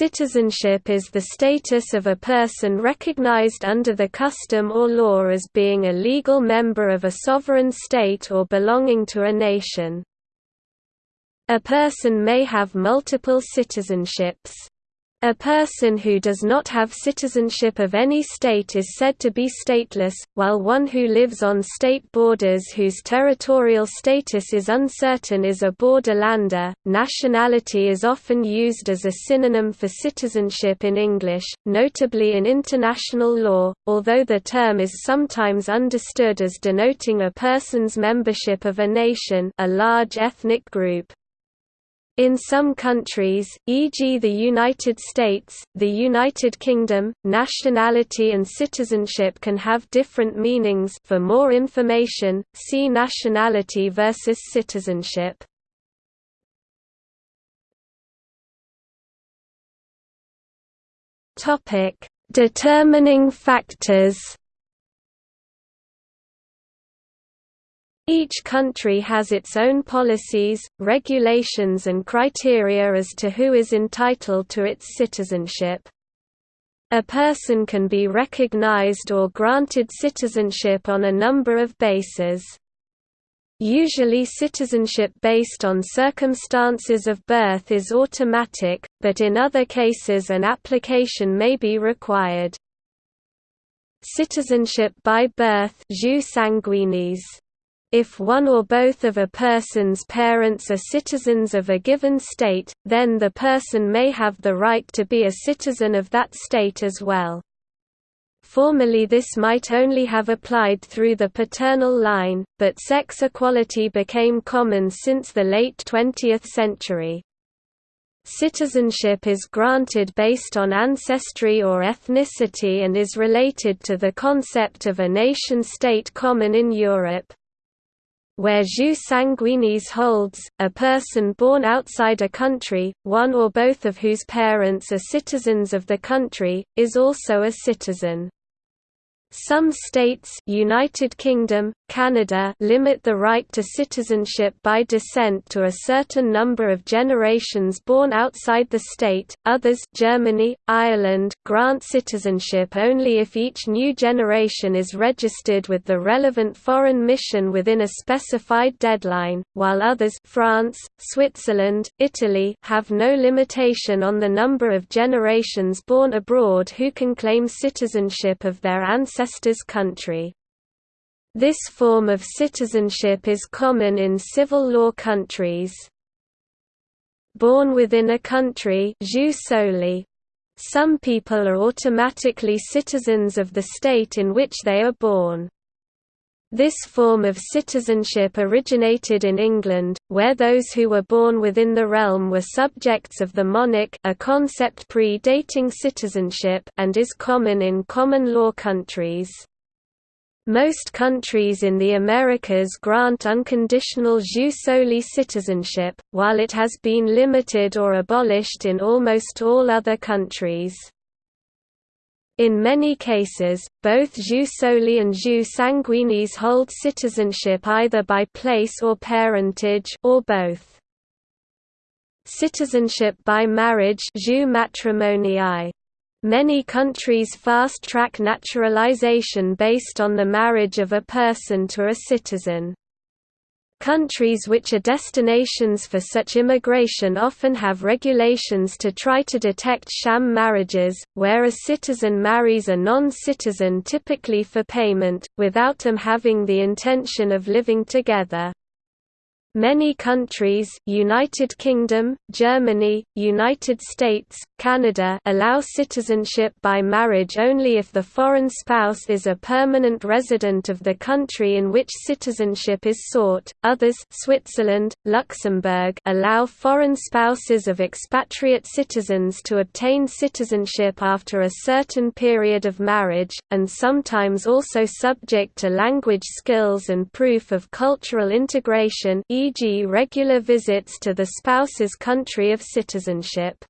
Citizenship is the status of a person recognized under the custom or law as being a legal member of a sovereign state or belonging to a nation. A person may have multiple citizenships. A person who does not have citizenship of any state is said to be stateless, while one who lives on state borders whose territorial status is uncertain is a borderlander. Nationality is often used as a synonym for citizenship in English, notably in international law, although the term is sometimes understood as denoting a person's membership of a nation, a large ethnic group. In some countries, e.g. the United States, the United Kingdom, nationality and citizenship can have different meanings for more information, see nationality versus citizenship. Determining factors Each country has its own policies, regulations and criteria as to who is entitled to its citizenship. A person can be recognized or granted citizenship on a number of bases. Usually citizenship based on circumstances of birth is automatic, but in other cases an application may be required. Citizenship by birth jus sanguinis if one or both of a person's parents are citizens of a given state, then the person may have the right to be a citizen of that state as well. Formerly this might only have applied through the paternal line, but sex equality became common since the late 20th century. Citizenship is granted based on ancestry or ethnicity and is related to the concept of a nation-state common in Europe where jus sanguinis holds, a person born outside a country, one or both of whose parents are citizens of the country, is also a citizen. Some states United Kingdom, Canada limit the right to citizenship by descent to a certain number of generations born outside the state, others Germany, Ireland grant citizenship only if each new generation is registered with the relevant foreign mission within a specified deadline, while others France, Switzerland, Italy have no limitation on the number of generations born abroad who can claim citizenship of their ancestors ancestor's country. This form of citizenship is common in civil law countries. Born within a country. Some people are automatically citizens of the state in which they are born. This form of citizenship originated in England, where those who were born within the realm were subjects of the monarch a concept pre-dating citizenship and is common in common law countries. Most countries in the Americas grant unconditional jus soli citizenship, while it has been limited or abolished in almost all other countries. In many cases, both jus soli and jus sanguinis hold citizenship either by place or parentage or both. Citizenship by marriage jus. Many countries fast-track naturalization based on the marriage of a person to a citizen. Countries which are destinations for such immigration often have regulations to try to detect sham marriages, where a citizen marries a non-citizen typically for payment, without them having the intention of living together. Many countries United Kingdom, Germany, United States, Canada allow citizenship by marriage only if the foreign spouse is a permanent resident of the country in which citizenship is sought. Others Switzerland, Luxembourg allow foreign spouses of expatriate citizens to obtain citizenship after a certain period of marriage, and sometimes also subject to language skills and proof of cultural integration e.g. regular visits to the spouse's country of citizenship.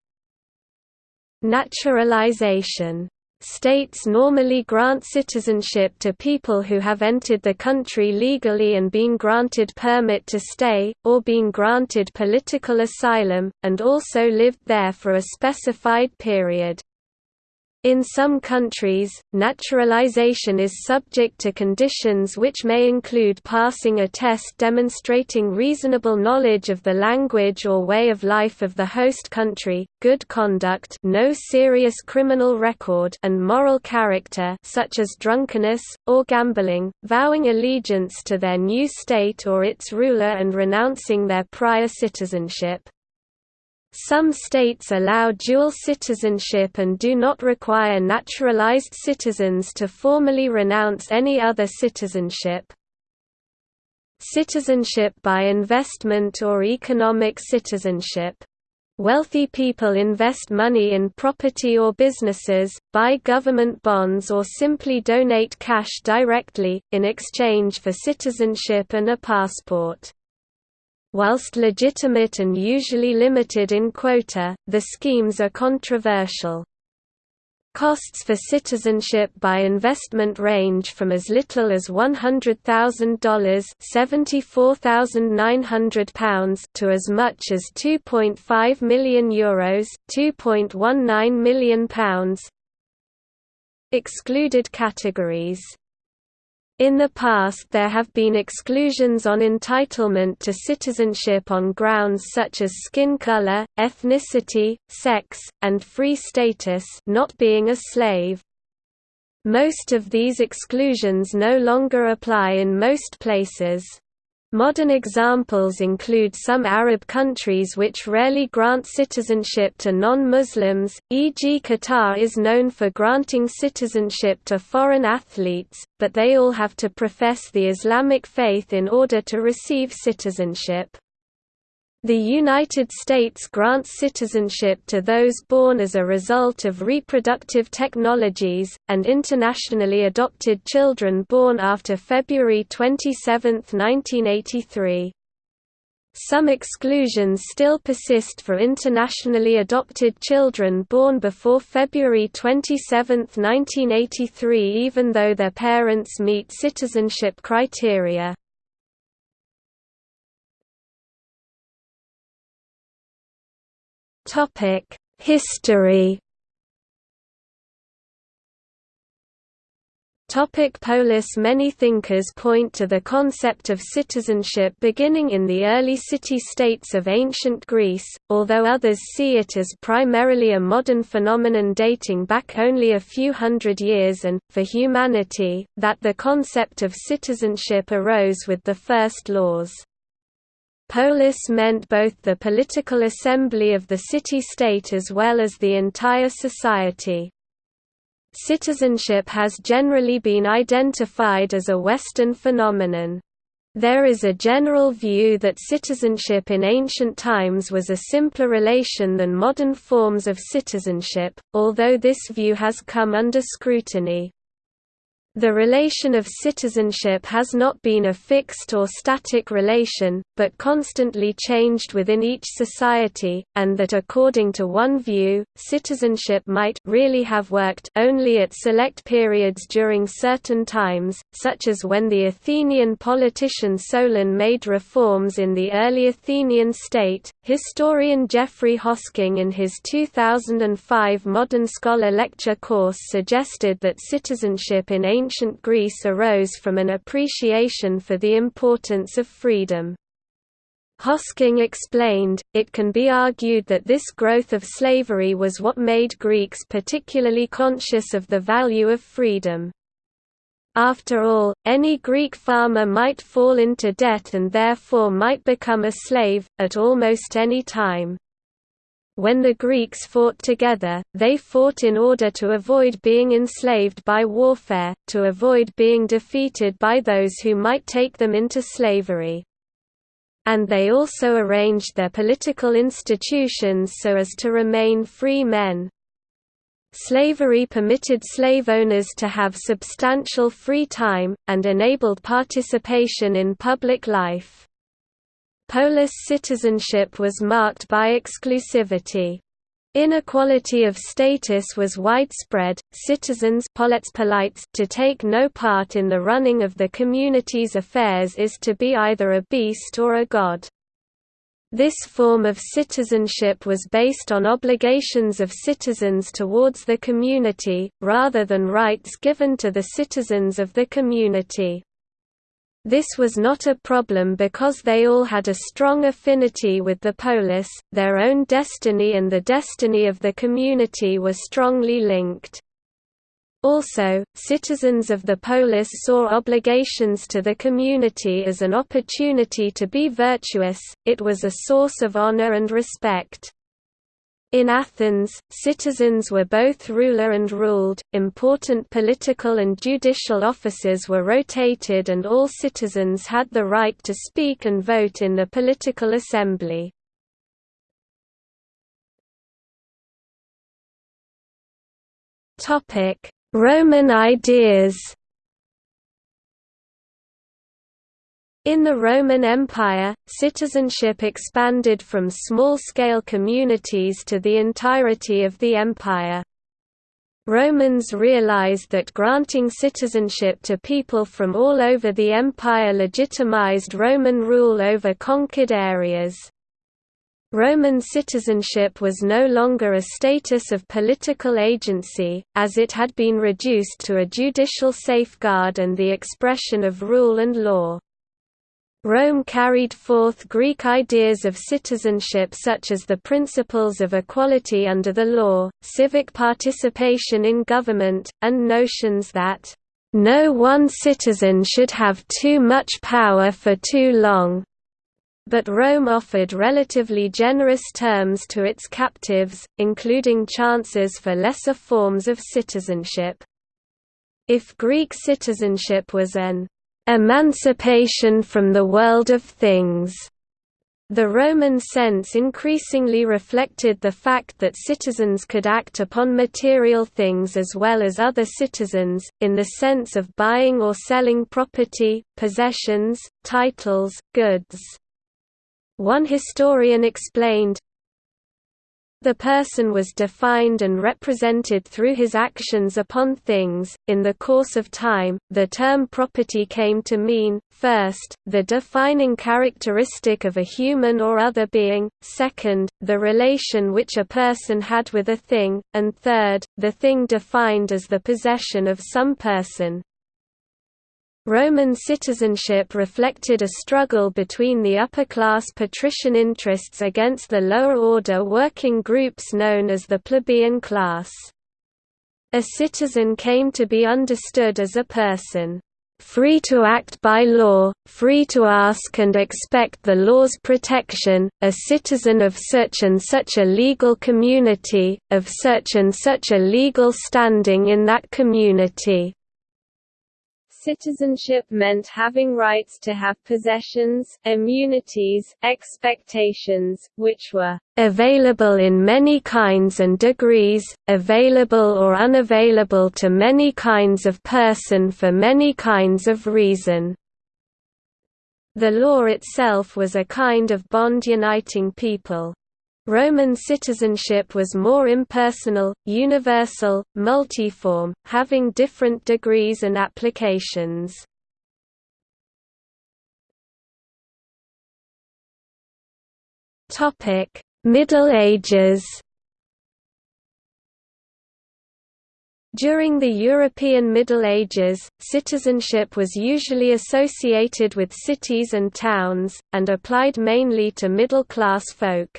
Naturalization States normally grant citizenship to people who have entered the country legally and been granted permit to stay, or been granted political asylum, and also lived there for a specified period. In some countries, naturalization is subject to conditions which may include passing a test demonstrating reasonable knowledge of the language or way of life of the host country, good conduct no serious criminal record and moral character such as drunkenness, or gambling, vowing allegiance to their new state or its ruler and renouncing their prior citizenship. Some states allow dual citizenship and do not require naturalized citizens to formally renounce any other citizenship. Citizenship by investment or economic citizenship. Wealthy people invest money in property or businesses, buy government bonds or simply donate cash directly, in exchange for citizenship and a passport. Whilst legitimate and usually limited in quota, the schemes are controversial. Costs for citizenship by investment range from as little as $100,000 £74,900 to as much as €2.5 million Euros £2.19 million Excluded categories in the past there have been exclusions on entitlement to citizenship on grounds such as skin color, ethnicity, sex, and free status not being a slave. Most of these exclusions no longer apply in most places. Modern examples include some Arab countries which rarely grant citizenship to non-Muslims, e.g. Qatar is known for granting citizenship to foreign athletes, but they all have to profess the Islamic faith in order to receive citizenship. The United States grants citizenship to those born as a result of reproductive technologies, and internationally adopted children born after February 27, 1983. Some exclusions still persist for internationally adopted children born before February 27, 1983 even though their parents meet citizenship criteria. History Topic polis Many thinkers point to the concept of citizenship beginning in the early city-states of ancient Greece, although others see it as primarily a modern phenomenon dating back only a few hundred years and, for humanity, that the concept of citizenship arose with the first laws. Polis meant both the political assembly of the city-state as well as the entire society. Citizenship has generally been identified as a Western phenomenon. There is a general view that citizenship in ancient times was a simpler relation than modern forms of citizenship, although this view has come under scrutiny. The relation of citizenship has not been a fixed or static relation, but constantly changed within each society, and that according to one view, citizenship might really have worked only at select periods during certain times, such as when the Athenian politician Solon made reforms in the early Athenian state. Historian Geoffrey Hosking in his 2005 Modern Scholar lecture course suggested that citizenship in ancient ancient Greece arose from an appreciation for the importance of freedom. Hosking explained, it can be argued that this growth of slavery was what made Greeks particularly conscious of the value of freedom. After all, any Greek farmer might fall into debt and therefore might become a slave, at almost any time. When the Greeks fought together, they fought in order to avoid being enslaved by warfare, to avoid being defeated by those who might take them into slavery. And they also arranged their political institutions so as to remain free men. Slavery permitted slave owners to have substantial free time, and enabled participation in public life. Polis citizenship was marked by exclusivity. Inequality of status was widespread, citizens to take no part in the running of the community's affairs is to be either a beast or a god. This form of citizenship was based on obligations of citizens towards the community, rather than rights given to the citizens of the community. This was not a problem because they all had a strong affinity with the polis, their own destiny and the destiny of the community were strongly linked. Also, citizens of the polis saw obligations to the community as an opportunity to be virtuous, it was a source of honor and respect. In Athens, citizens were both ruler and ruled, important political and judicial offices were rotated and all citizens had the right to speak and vote in the political assembly. Roman ideas In the Roman Empire, citizenship expanded from small-scale communities to the entirety of the empire. Romans realized that granting citizenship to people from all over the empire legitimized Roman rule over conquered areas. Roman citizenship was no longer a status of political agency, as it had been reduced to a judicial safeguard and the expression of rule and law. Rome carried forth Greek ideas of citizenship such as the principles of equality under the law, civic participation in government, and notions that, "...no one citizen should have too much power for too long." But Rome offered relatively generous terms to its captives, including chances for lesser forms of citizenship. If Greek citizenship was an emancipation from the world of things. The Roman sense increasingly reflected the fact that citizens could act upon material things as well as other citizens, in the sense of buying or selling property, possessions, titles, goods. One historian explained, the person was defined and represented through his actions upon things. In the course of time, the term property came to mean, first, the defining characteristic of a human or other being, second, the relation which a person had with a thing, and third, the thing defined as the possession of some person. Roman citizenship reflected a struggle between the upper-class patrician interests against the lower-order working groups known as the plebeian class. A citizen came to be understood as a person free to act by law, free to ask and expect the law's protection, a citizen of such and such a legal community, of such and such a legal standing in that community. Citizenship meant having rights to have possessions, immunities, expectations, which were available in many kinds and degrees, available or unavailable to many kinds of person for many kinds of reason. The law itself was a kind of bond uniting people. Roman citizenship was more impersonal, universal, multiform, having different degrees and applications. Middle Ages During the European Middle Ages, citizenship was usually associated with cities and towns, and applied mainly to middle-class folk.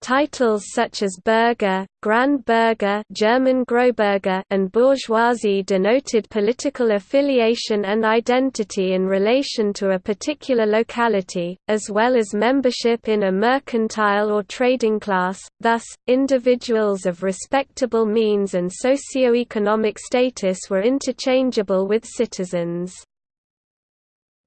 Titles such as Bürger, Grand Bürger German Großbürger and bourgeoisie denoted political affiliation and identity in relation to a particular locality, as well as membership in a mercantile or trading class, thus, individuals of respectable means and socio-economic status were interchangeable with citizens.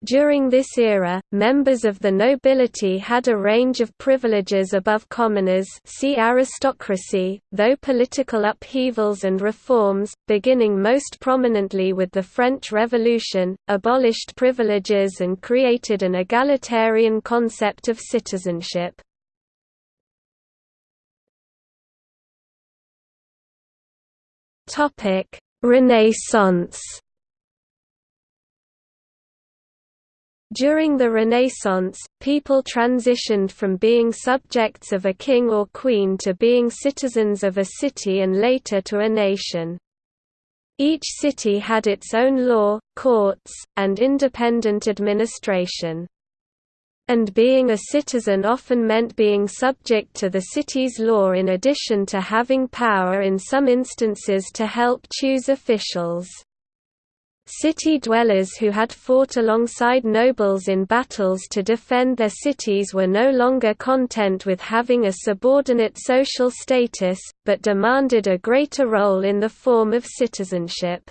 During this era, members of the nobility had a range of privileges above commoners see aristocracy, though political upheavals and reforms, beginning most prominently with the French Revolution, abolished privileges and created an egalitarian concept of citizenship. Renaissance During the Renaissance, people transitioned from being subjects of a king or queen to being citizens of a city and later to a nation. Each city had its own law, courts, and independent administration. And being a citizen often meant being subject to the city's law in addition to having power in some instances to help choose officials. City dwellers who had fought alongside nobles in battles to defend their cities were no longer content with having a subordinate social status, but demanded a greater role in the form of citizenship.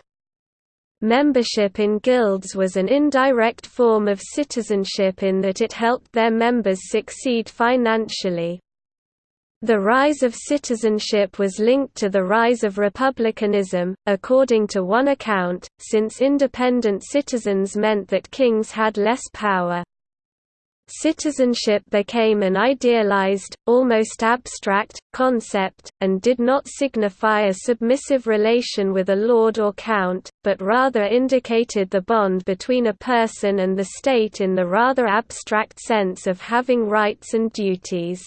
Membership in guilds was an indirect form of citizenship in that it helped their members succeed financially. The rise of citizenship was linked to the rise of republicanism, according to one account, since independent citizens meant that kings had less power. Citizenship became an idealized, almost abstract, concept, and did not signify a submissive relation with a lord or count, but rather indicated the bond between a person and the state in the rather abstract sense of having rights and duties.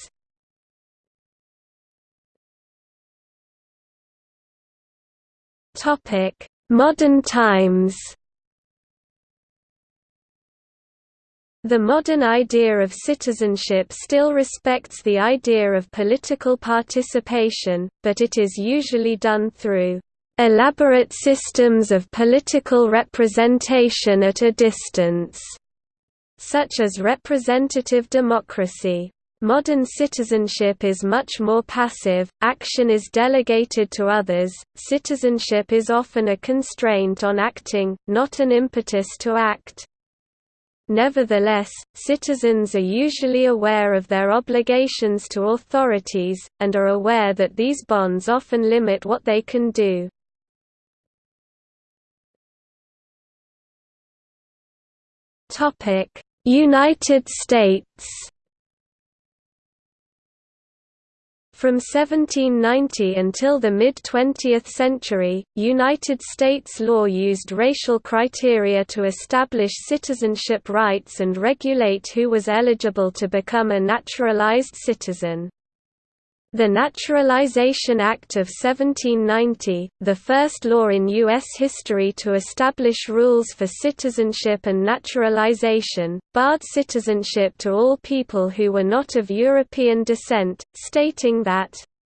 Topic: Modern times. The modern idea of citizenship still respects the idea of political participation, but it is usually done through elaborate systems of political representation at a distance, such as representative democracy. Modern citizenship is much more passive, action is delegated to others, citizenship is often a constraint on acting, not an impetus to act. Nevertheless, citizens are usually aware of their obligations to authorities, and are aware that these bonds often limit what they can do. United States From 1790 until the mid-20th century, United States law used racial criteria to establish citizenship rights and regulate who was eligible to become a naturalized citizen. The Naturalization Act of 1790, the first law in U.S. history to establish rules for citizenship and naturalization, barred citizenship to all people who were not of European descent, stating that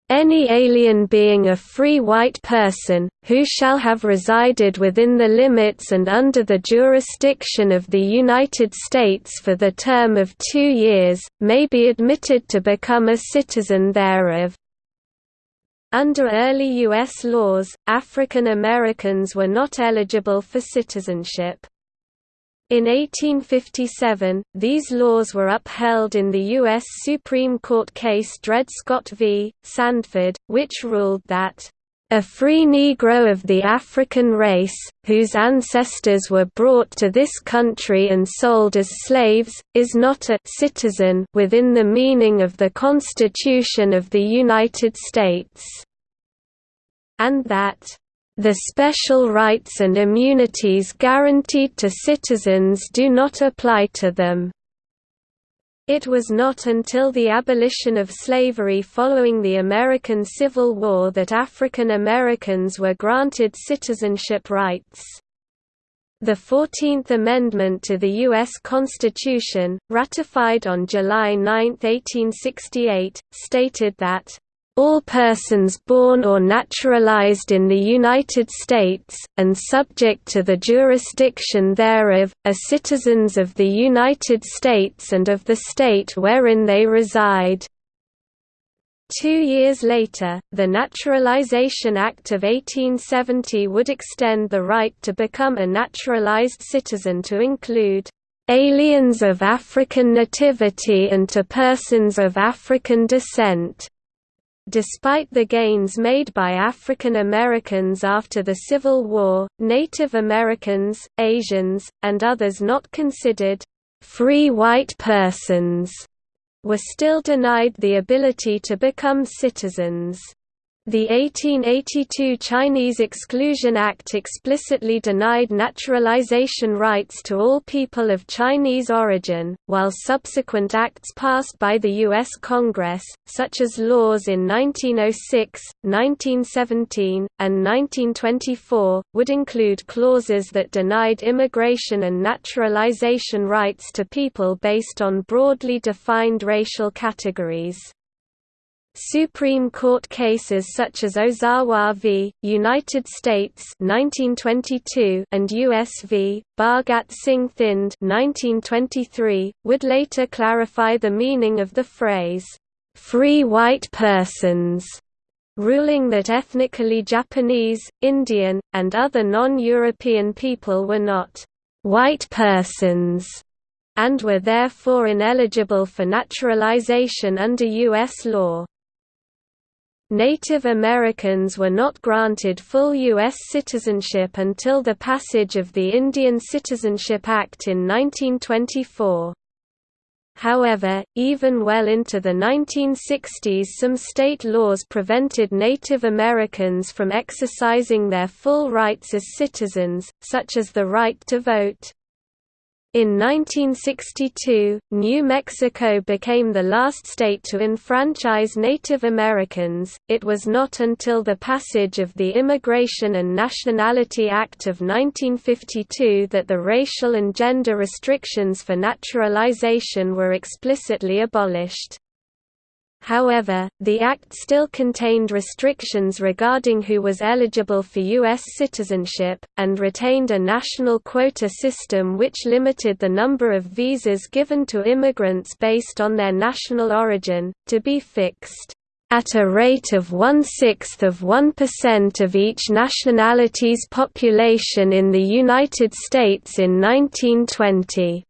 any alien being a free white person, who shall have resided within the limits and under the jurisdiction of the United States for the term of two years, may be admitted to become a citizen thereof. Under early U.S. laws, African Americans were not eligible for citizenship. In 1857, these laws were upheld in the U.S. Supreme Court case Dred Scott v. Sandford, which ruled that a free Negro of the African race, whose ancestors were brought to this country and sold as slaves, is not a citizen within the meaning of the Constitution of the United States, and that the special rights and immunities guaranteed to citizens do not apply to them. It was not until the abolition of slavery following the American Civil War that African Americans were granted citizenship rights. The Fourteenth Amendment to the U.S. Constitution, ratified on July 9, 1868, stated that all persons born or naturalized in the United States, and subject to the jurisdiction thereof, are citizens of the United States and of the state wherein they reside. Two years later, the Naturalization Act of 1870 would extend the right to become a naturalized citizen to include aliens of African nativity and to persons of African descent. Despite the gains made by African Americans after the Civil War, Native Americans, Asians, and others not considered free white persons were still denied the ability to become citizens. The 1882 Chinese Exclusion Act explicitly denied naturalization rights to all people of Chinese origin, while subsequent acts passed by the U.S. Congress, such as laws in 1906, 1917, and 1924, would include clauses that denied immigration and naturalization rights to people based on broadly defined racial categories. Supreme Court cases such as Ozawa v. United States 1922 and US v. Bhagat Singh Thind 1923, would later clarify the meaning of the phrase, "...free white persons", ruling that ethnically Japanese, Indian, and other non-European people were not "...white persons", and were therefore ineligible for naturalization under U.S. law. Native Americans were not granted full U.S. citizenship until the passage of the Indian Citizenship Act in 1924. However, even well into the 1960s some state laws prevented Native Americans from exercising their full rights as citizens, such as the right to vote. In 1962, New Mexico became the last state to enfranchise Native Americans. It was not until the passage of the Immigration and Nationality Act of 1952 that the racial and gender restrictions for naturalization were explicitly abolished. However, the Act still contained restrictions regarding who was eligible for U.S. citizenship, and retained a national quota system which limited the number of visas given to immigrants based on their national origin, to be fixed at a rate of one-sixth of 1% of each nationality's population in the United States in 1920.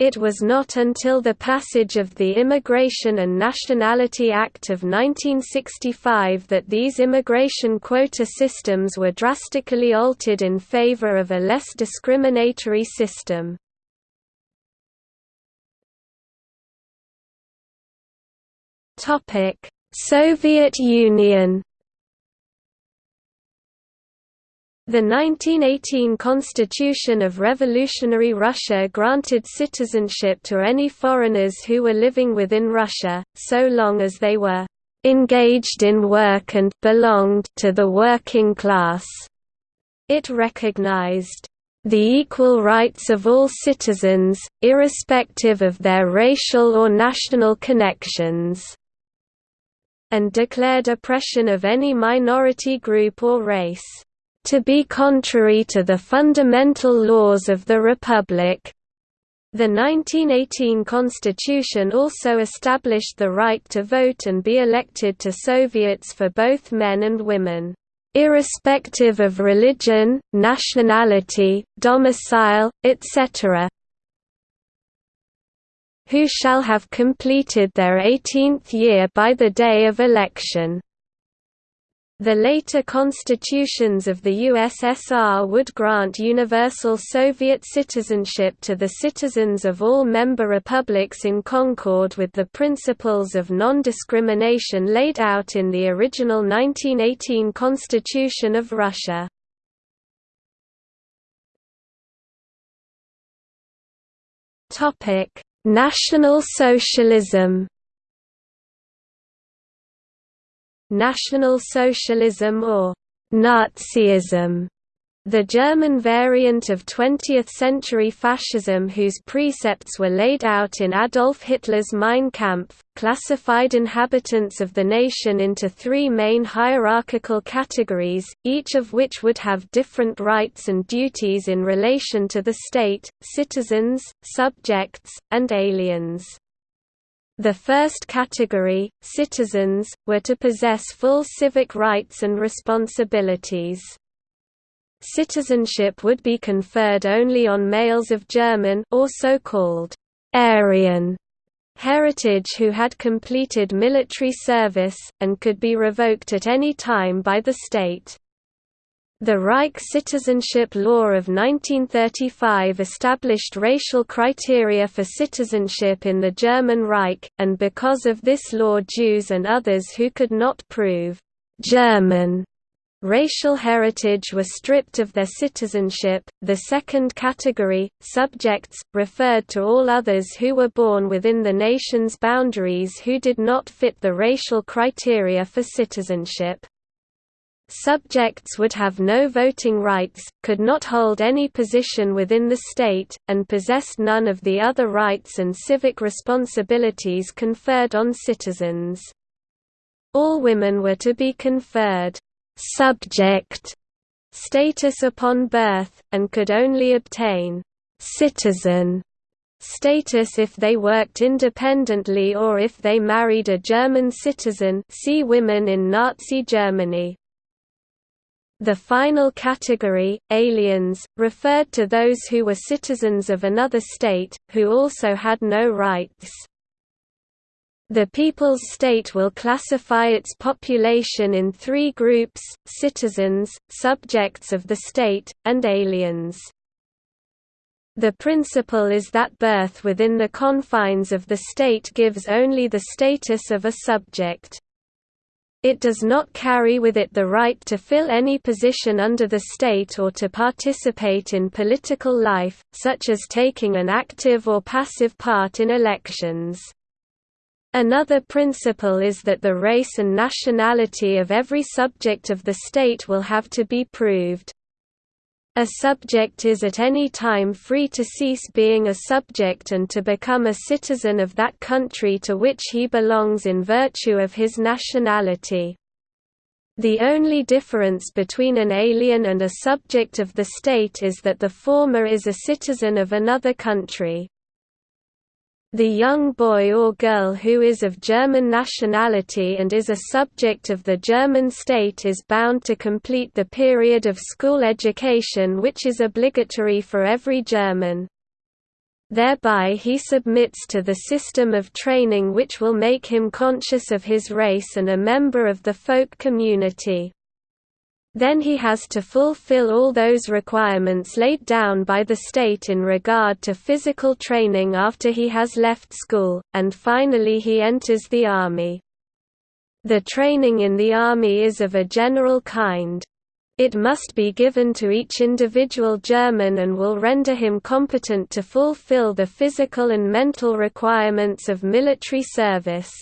It was not until the passage of the Immigration and Nationality Act of 1965 that these immigration quota systems were drastically altered in favor of a less discriminatory system. Soviet Union The 1918 Constitution of Revolutionary Russia granted citizenship to any foreigners who were living within Russia, so long as they were engaged in work and belonged to the working class. It recognized the equal rights of all citizens, irrespective of their racial or national connections, and declared oppression of any minority group or race to be contrary to the fundamental laws of the Republic. The 1918 constitution also established the right to vote and be elected to Soviets for both men and women, irrespective of religion, nationality, domicile, etc., who shall have completed their 18th year by the day of election. The later constitutions of the USSR would grant universal Soviet citizenship to the citizens of all member republics in concord with the principles of non-discrimination laid out in the original 1918 Constitution of Russia. National Socialism National Socialism or Nazism the German variant of 20th-century fascism whose precepts were laid out in Adolf Hitler's Mein Kampf, classified inhabitants of the nation into three main hierarchical categories, each of which would have different rights and duties in relation to the state, citizens, subjects, and aliens. The first category, citizens, were to possess full civic rights and responsibilities. Citizenship would be conferred only on males of German or so-called Aryan heritage who had completed military service, and could be revoked at any time by the state. The Reich Citizenship Law of 1935 established racial criteria for citizenship in the German Reich, and because of this law Jews and others who could not prove «German» racial heritage were stripped of their citizenship. The second category, subjects, referred to all others who were born within the nation's boundaries who did not fit the racial criteria for citizenship. Subjects would have no voting rights, could not hold any position within the state, and possessed none of the other rights and civic responsibilities conferred on citizens. All women were to be conferred «subject» status upon birth, and could only obtain «citizen» status if they worked independently or if they married a German citizen see women in Nazi Germany. The final category, aliens, referred to those who were citizens of another state, who also had no rights. The People's State will classify its population in three groups, citizens, subjects of the state, and aliens. The principle is that birth within the confines of the state gives only the status of a subject. It does not carry with it the right to fill any position under the state or to participate in political life, such as taking an active or passive part in elections. Another principle is that the race and nationality of every subject of the state will have to be proved. A subject is at any time free to cease being a subject and to become a citizen of that country to which he belongs in virtue of his nationality. The only difference between an alien and a subject of the state is that the former is a citizen of another country. The young boy or girl who is of German nationality and is a subject of the German state is bound to complete the period of school education which is obligatory for every German. Thereby he submits to the system of training which will make him conscious of his race and a member of the folk community. Then he has to fulfill all those requirements laid down by the state in regard to physical training after he has left school, and finally he enters the army. The training in the army is of a general kind. It must be given to each individual German and will render him competent to fulfill the physical and mental requirements of military service.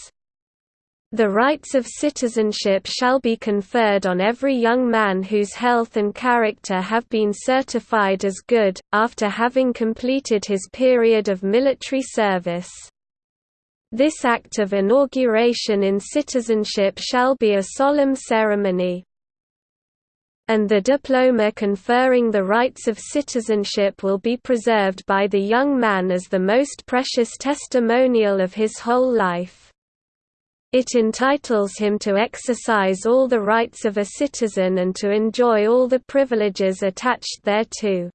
The rights of citizenship shall be conferred on every young man whose health and character have been certified as good, after having completed his period of military service. This act of inauguration in citizenship shall be a solemn ceremony. And the diploma conferring the rights of citizenship will be preserved by the young man as the most precious testimonial of his whole life. It entitles him to exercise all the rights of a citizen and to enjoy all the privileges attached thereto.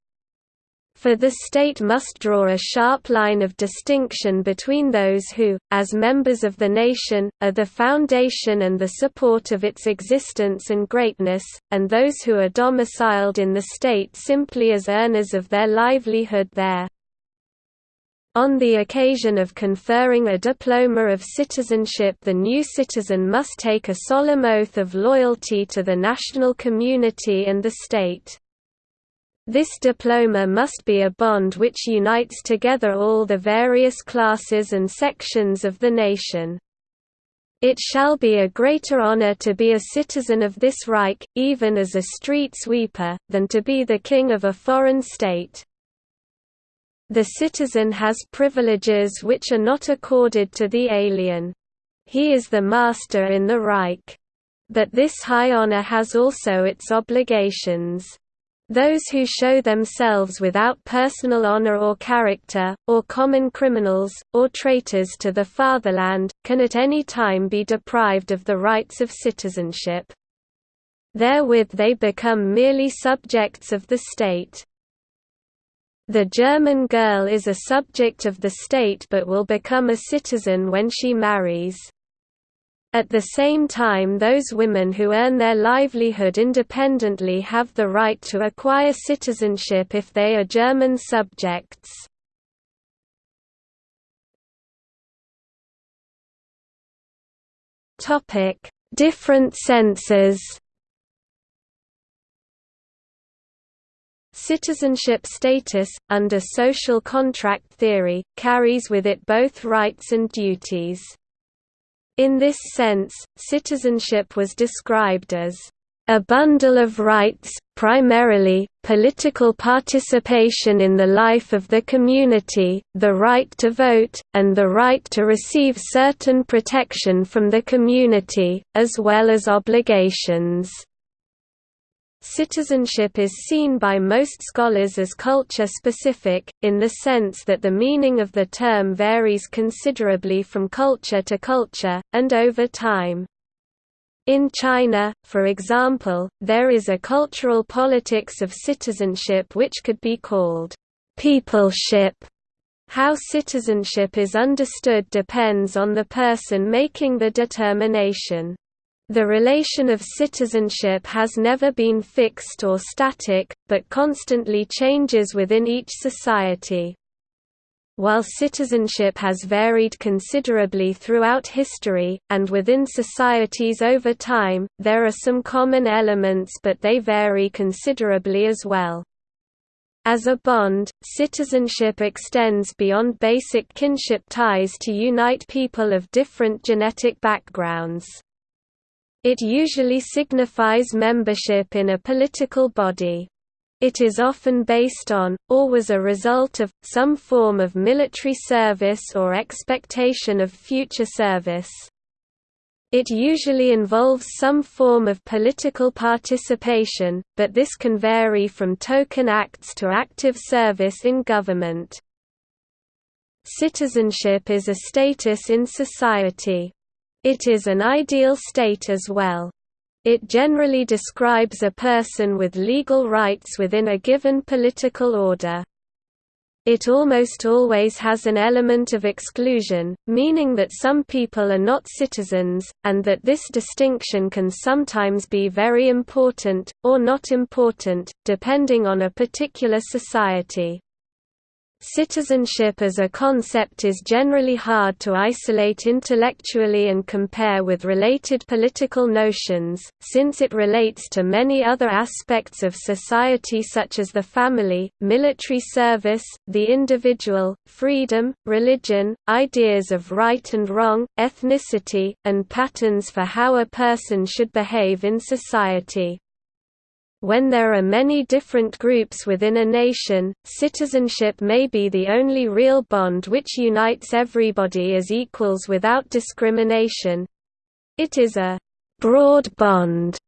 For the state must draw a sharp line of distinction between those who, as members of the nation, are the foundation and the support of its existence and greatness, and those who are domiciled in the state simply as earners of their livelihood there. On the occasion of conferring a diploma of citizenship the new citizen must take a solemn oath of loyalty to the national community and the state. This diploma must be a bond which unites together all the various classes and sections of the nation. It shall be a greater honor to be a citizen of this Reich, even as a street sweeper, than to be the king of a foreign state. The citizen has privileges which are not accorded to the alien. He is the master in the Reich. But this high honor has also its obligations. Those who show themselves without personal honor or character, or common criminals, or traitors to the fatherland, can at any time be deprived of the rights of citizenship. Therewith they become merely subjects of the state. The German girl is a subject of the state but will become a citizen when she marries. At the same time those women who earn their livelihood independently have the right to acquire citizenship if they are German subjects. Different senses Citizenship status, under social contract theory, carries with it both rights and duties. In this sense, citizenship was described as a bundle of rights, primarily, political participation in the life of the community, the right to vote, and the right to receive certain protection from the community, as well as obligations. Citizenship is seen by most scholars as culture-specific, in the sense that the meaning of the term varies considerably from culture to culture, and over time. In China, for example, there is a cultural politics of citizenship which could be called peopleship. How citizenship is understood depends on the person making the determination. The relation of citizenship has never been fixed or static, but constantly changes within each society. While citizenship has varied considerably throughout history, and within societies over time, there are some common elements but they vary considerably as well. As a bond, citizenship extends beyond basic kinship ties to unite people of different genetic backgrounds. It usually signifies membership in a political body. It is often based on, or was a result of, some form of military service or expectation of future service. It usually involves some form of political participation, but this can vary from token acts to active service in government. Citizenship is a status in society. It is an ideal state as well. It generally describes a person with legal rights within a given political order. It almost always has an element of exclusion, meaning that some people are not citizens, and that this distinction can sometimes be very important, or not important, depending on a particular society. Citizenship as a concept is generally hard to isolate intellectually and compare with related political notions, since it relates to many other aspects of society such as the family, military service, the individual, freedom, religion, ideas of right and wrong, ethnicity, and patterns for how a person should behave in society. When there are many different groups within a nation, citizenship may be the only real bond which unites everybody as equals without discrimination. It is a broad bond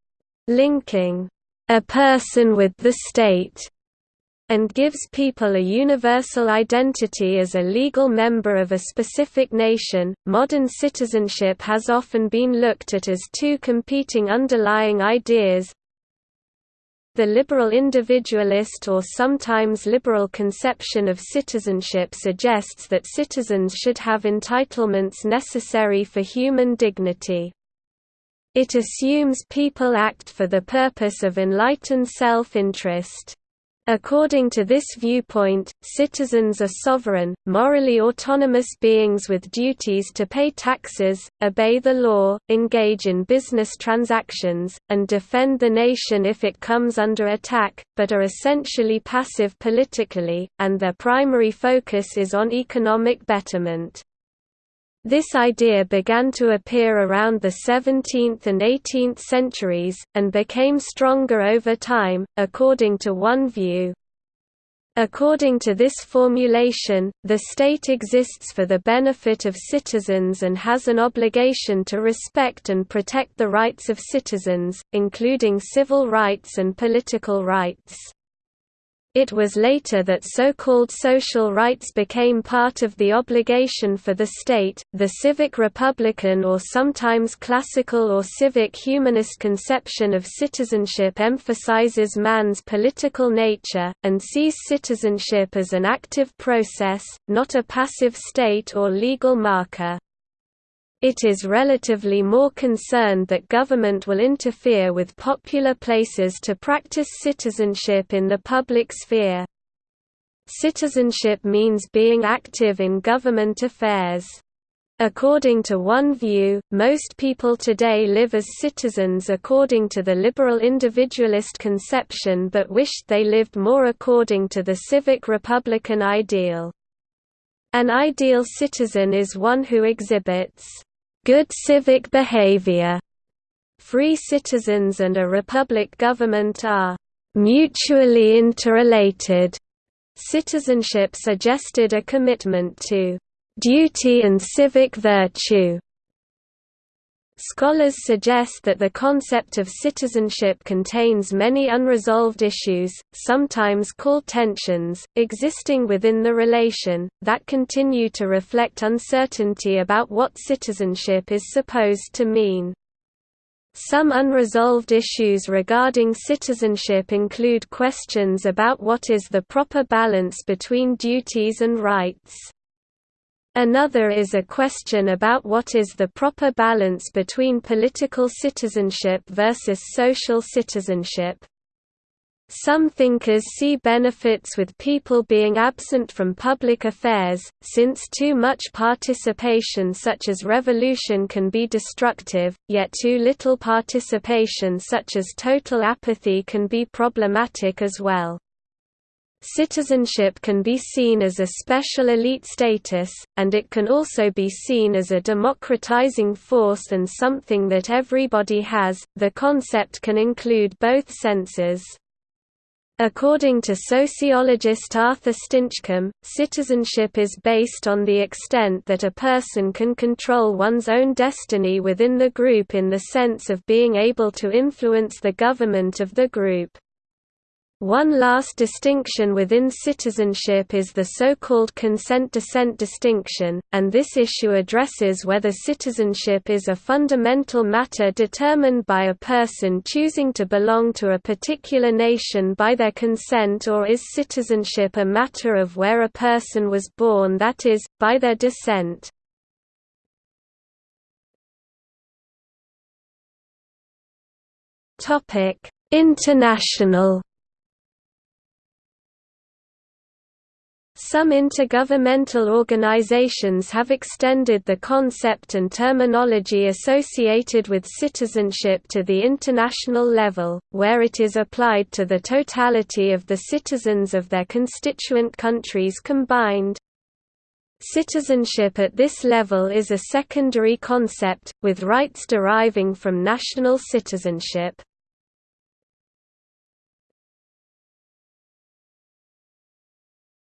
linking a person with the state and gives people a universal identity as a legal member of a specific nation. Modern citizenship has often been looked at as two competing underlying ideas the liberal individualist or sometimes liberal conception of citizenship suggests that citizens should have entitlements necessary for human dignity. It assumes people act for the purpose of enlightened self-interest. According to this viewpoint, citizens are sovereign, morally autonomous beings with duties to pay taxes, obey the law, engage in business transactions, and defend the nation if it comes under attack, but are essentially passive politically, and their primary focus is on economic betterment. This idea began to appear around the 17th and 18th centuries, and became stronger over time, according to one view. According to this formulation, the state exists for the benefit of citizens and has an obligation to respect and protect the rights of citizens, including civil rights and political rights. It was later that so-called social rights became part of the obligation for the state. The civic republican or sometimes classical or civic humanist conception of citizenship emphasizes man's political nature and sees citizenship as an active process, not a passive state or legal marker. It is relatively more concerned that government will interfere with popular places to practice citizenship in the public sphere. Citizenship means being active in government affairs. According to one view, most people today live as citizens according to the liberal individualist conception but wished they lived more according to the civic republican ideal. An ideal citizen is one who exhibits good civic behavior. Free citizens and a republic government are mutually interrelated. Citizenship suggested a commitment to duty and civic virtue. Scholars suggest that the concept of citizenship contains many unresolved issues, sometimes called tensions, existing within the relation, that continue to reflect uncertainty about what citizenship is supposed to mean. Some unresolved issues regarding citizenship include questions about what is the proper balance between duties and rights. Another is a question about what is the proper balance between political citizenship versus social citizenship. Some thinkers see benefits with people being absent from public affairs, since too much participation such as revolution can be destructive, yet too little participation such as total apathy can be problematic as well. Citizenship can be seen as a special elite status, and it can also be seen as a democratizing force and something that everybody has. The concept can include both senses. According to sociologist Arthur Stinchcombe, citizenship is based on the extent that a person can control one's own destiny within the group in the sense of being able to influence the government of the group. One last distinction within citizenship is the so-called consent-dissent distinction, and this issue addresses whether citizenship is a fundamental matter determined by a person choosing to belong to a particular nation by their consent or is citizenship a matter of where a person was born that is, by their descent. International Some intergovernmental organizations have extended the concept and terminology associated with citizenship to the international level, where it is applied to the totality of the citizens of their constituent countries combined. Citizenship at this level is a secondary concept, with rights deriving from national citizenship.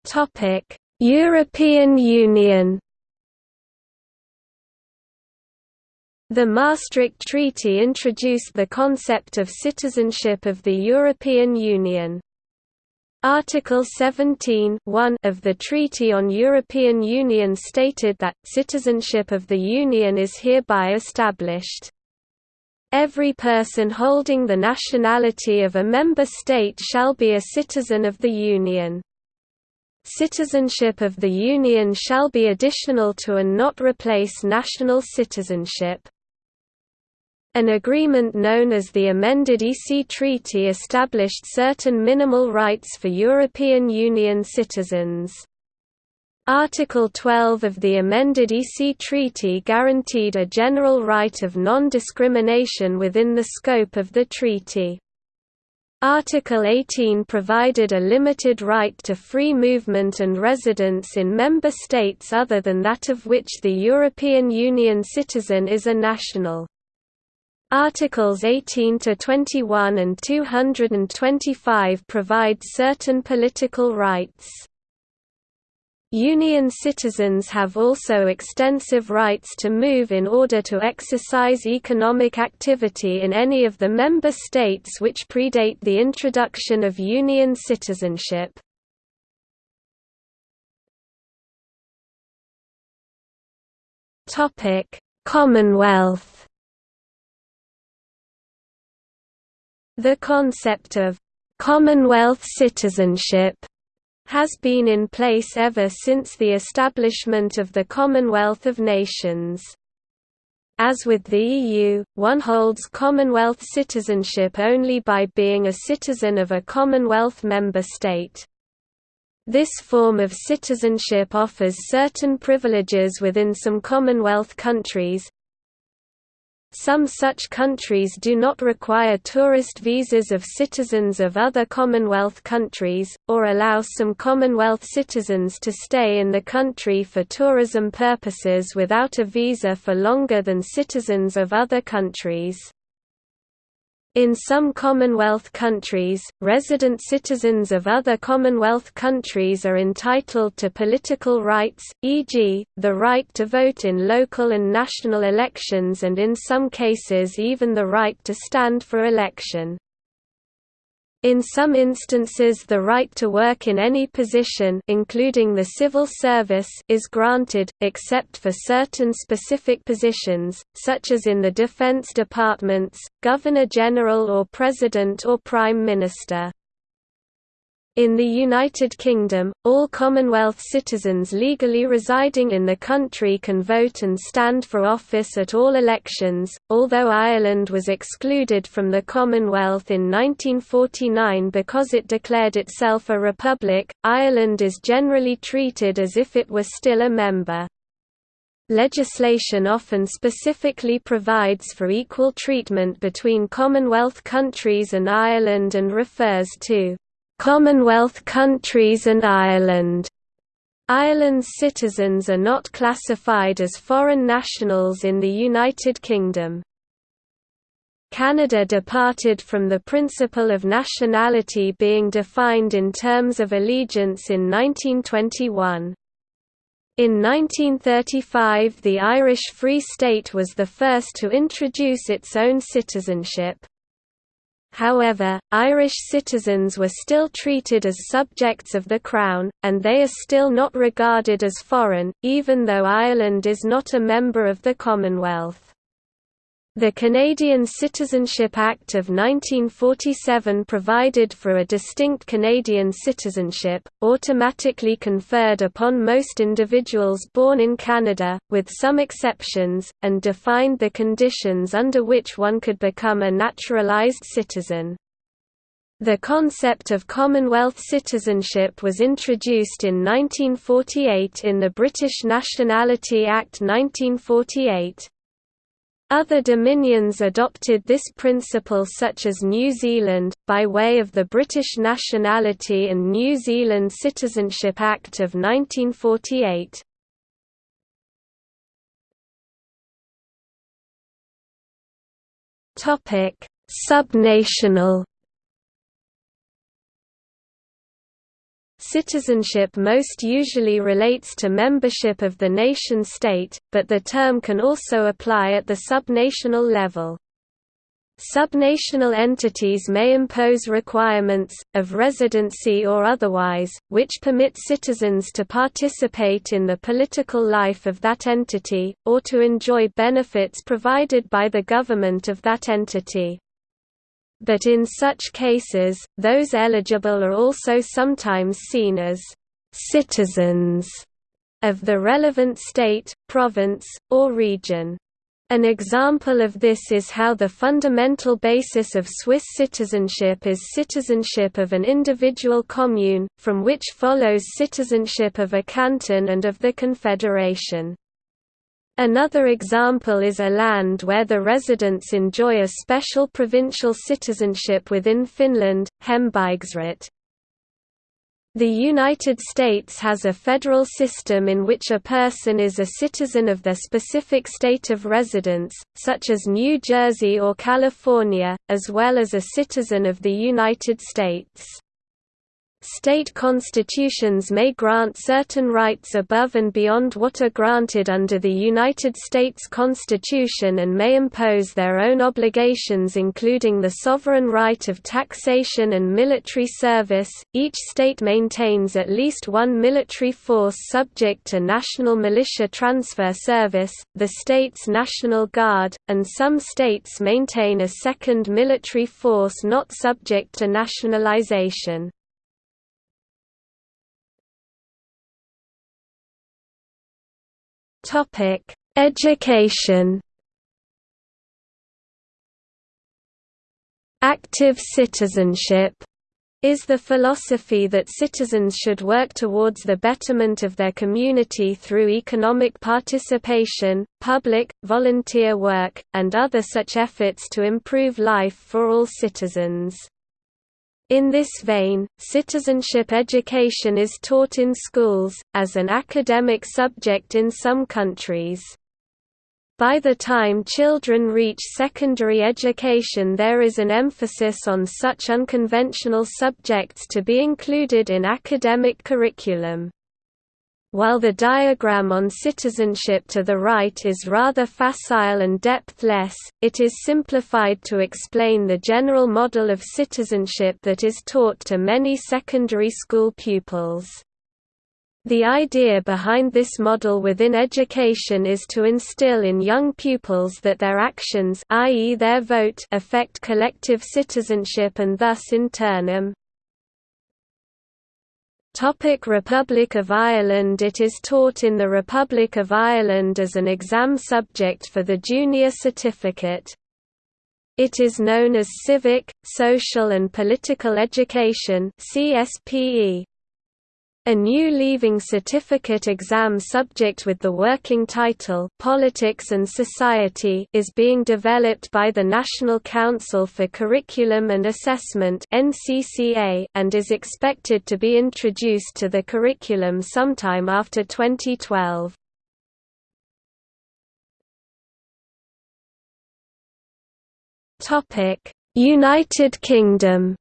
Topic: European Union. The Maastricht Treaty introduced the concept of citizenship of the European Union. Article 17 of the Treaty on European Union stated that, citizenship of the Union is hereby established. Every person holding the nationality of a member state shall be a citizen of the Union. Citizenship of the Union shall be additional to and not replace national citizenship. An agreement known as the amended EC Treaty established certain minimal rights for European Union citizens. Article 12 of the amended EC Treaty guaranteed a general right of non-discrimination within the scope of the treaty. Article 18 provided a limited right to free movement and residence in member states other than that of which the European Union citizen is a national. Articles 18 to 21 and 225 provide certain political rights. Union citizens have also extensive rights to move in order to exercise economic activity in any of the member states which predate the introduction of Union citizenship. Commonwealth The concept of «Commonwealth citizenship» has been in place ever since the establishment of the Commonwealth of Nations. As with the EU, one holds Commonwealth citizenship only by being a citizen of a Commonwealth member state. This form of citizenship offers certain privileges within some Commonwealth countries, some such countries do not require tourist visas of citizens of other Commonwealth countries, or allow some Commonwealth citizens to stay in the country for tourism purposes without a visa for longer than citizens of other countries. In some Commonwealth countries, resident citizens of other Commonwealth countries are entitled to political rights, e.g., the right to vote in local and national elections and in some cases even the right to stand for election. In some instances the right to work in any position including the civil service is granted, except for certain specific positions, such as in the defense departments, Governor-General or President or Prime Minister. In the United Kingdom, all Commonwealth citizens legally residing in the country can vote and stand for office at all elections, although Ireland was excluded from the Commonwealth in 1949 because it declared itself a republic. Ireland is generally treated as if it were still a member. Legislation often specifically provides for equal treatment between Commonwealth countries and Ireland and refers to Commonwealth countries and Ireland. Ireland's citizens are not classified as foreign nationals in the United Kingdom. Canada departed from the principle of nationality being defined in terms of allegiance in 1921. In 1935 the Irish Free State was the first to introduce its own citizenship. However, Irish citizens were still treated as subjects of the Crown, and they are still not regarded as foreign, even though Ireland is not a member of the Commonwealth. The Canadian Citizenship Act of 1947 provided for a distinct Canadian citizenship, automatically conferred upon most individuals born in Canada, with some exceptions, and defined the conditions under which one could become a naturalized citizen. The concept of Commonwealth citizenship was introduced in 1948 in the British Nationality Act 1948. Other dominions adopted this principle such as New Zealand, by way of the British Nationality and New Zealand Citizenship Act of 1948. Subnational Citizenship most usually relates to membership of the nation-state, but the term can also apply at the subnational level. Subnational entities may impose requirements, of residency or otherwise, which permit citizens to participate in the political life of that entity, or to enjoy benefits provided by the government of that entity but in such cases, those eligible are also sometimes seen as «citizens» of the relevant state, province, or region. An example of this is how the fundamental basis of Swiss citizenship is citizenship of an individual commune, from which follows citizenship of a canton and of the confederation. Another example is Åland where the residents enjoy a special provincial citizenship within Finland, Hembygdsrätt. The United States has a federal system in which a person is a citizen of their specific state of residence, such as New Jersey or California, as well as a citizen of the United States. State constitutions may grant certain rights above and beyond what are granted under the United States Constitution and may impose their own obligations including the sovereign right of taxation and military service. Each state maintains at least one military force subject to National Militia Transfer Service, the state's National Guard, and some states maintain a second military force not subject to nationalization. Topic: Education. Active citizenship is the philosophy that citizens should work towards the betterment of their community through economic participation, public, volunteer work, and other such efforts to improve life for all citizens. In this vein, citizenship education is taught in schools, as an academic subject in some countries. By the time children reach secondary education there is an emphasis on such unconventional subjects to be included in academic curriculum. While the diagram on citizenship to the right is rather facile and depthless, it is simplified to explain the general model of citizenship that is taught to many secondary school pupils. The idea behind this model within education is to instill in young pupils that their actions i.e. their vote affect collective citizenship and thus in turnum. Topic Republic of Ireland It is taught in the Republic of Ireland as an exam subject for the junior certificate. It is known as Civic, Social and Political Education CSPE. A new Leaving Certificate exam subject with the working title Politics and Society is being developed by the National Council for Curriculum and Assessment (NCCA) and is expected to be introduced to the curriculum sometime after 2012. Topic: United Kingdom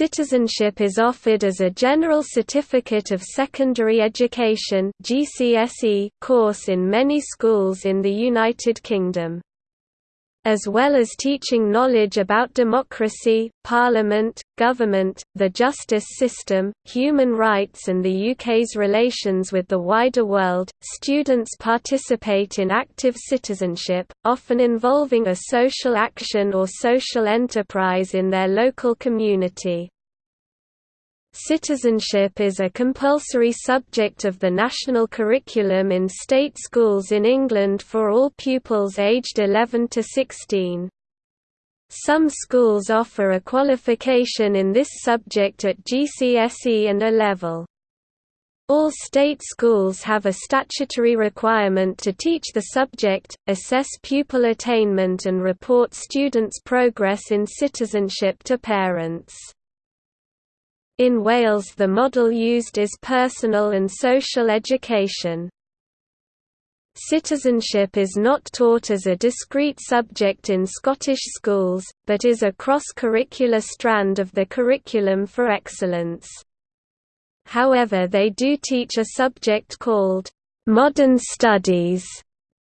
Citizenship is offered as a General Certificate of Secondary Education course in many schools in the United Kingdom as well as teaching knowledge about democracy, parliament, government, the justice system, human rights and the UK's relations with the wider world. Students participate in active citizenship, often involving a social action or social enterprise in their local community. Citizenship is a compulsory subject of the national curriculum in state schools in England for all pupils aged 11 to 16. Some schools offer a qualification in this subject at GCSE and A level. All state schools have a statutory requirement to teach the subject, assess pupil attainment and report students' progress in citizenship to parents. In Wales the model used is personal and social education. Citizenship is not taught as a discrete subject in Scottish schools, but is a cross-curricular strand of the curriculum for excellence. However they do teach a subject called, "'Modern Studies'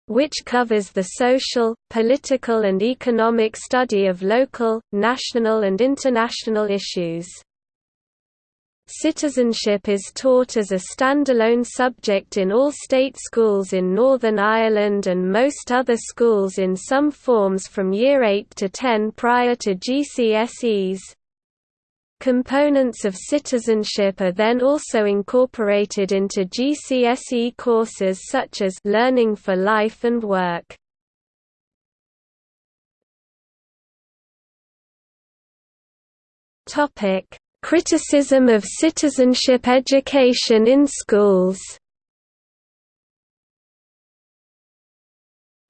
which covers the social, political and economic study of local, national and international issues. Citizenship is taught as a standalone subject in all state schools in Northern Ireland and most other schools in some forms from Year 8 to 10 prior to GCSEs. Components of citizenship are then also incorporated into GCSE courses such as Learning for Life and Work. Topic Criticism of citizenship education in schools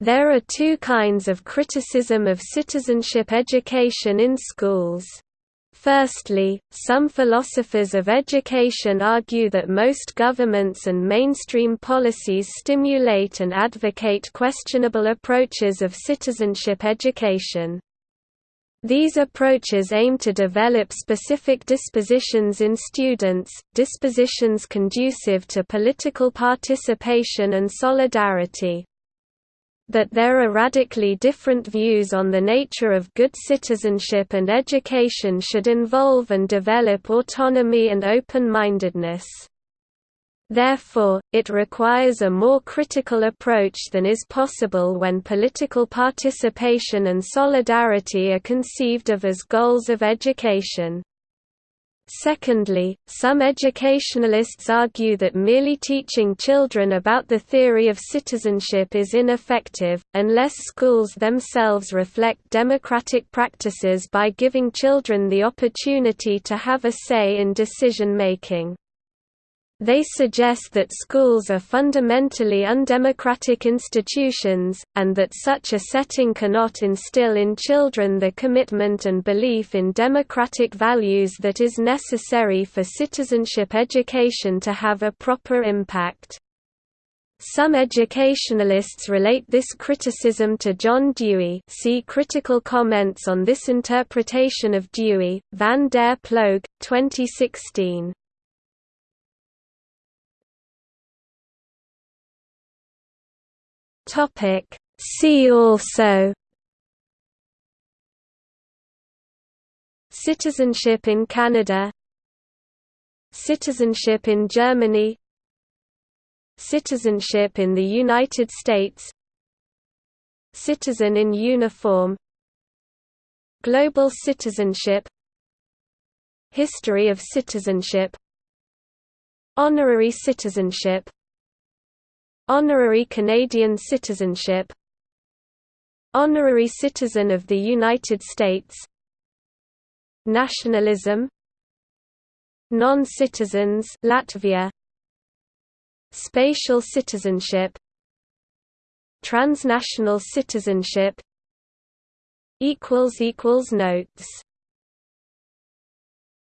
There are two kinds of criticism of citizenship education in schools. Firstly, some philosophers of education argue that most governments and mainstream policies stimulate and advocate questionable approaches of citizenship education. These approaches aim to develop specific dispositions in students, dispositions conducive to political participation and solidarity. That there are radically different views on the nature of good citizenship and education should involve and develop autonomy and open-mindedness. Therefore, it requires a more critical approach than is possible when political participation and solidarity are conceived of as goals of education. Secondly, some educationalists argue that merely teaching children about the theory of citizenship is ineffective, unless schools themselves reflect democratic practices by giving children the opportunity to have a say in decision-making. They suggest that schools are fundamentally undemocratic institutions, and that such a setting cannot instill in children the commitment and belief in democratic values that is necessary for citizenship education to have a proper impact. Some educationalists relate this criticism to John Dewey see critical comments on this interpretation of Dewey, van der Ploeg, 2016. Topic. See also Citizenship in Canada Citizenship in Germany Citizenship in the United States Citizen in uniform Global citizenship History of citizenship Honorary citizenship Honorary Canadian citizenship. Honorary citizen of the United States. Nationalism. Non-citizens Latvia. Spatial citizenship. Transnational citizenship. Equals equals notes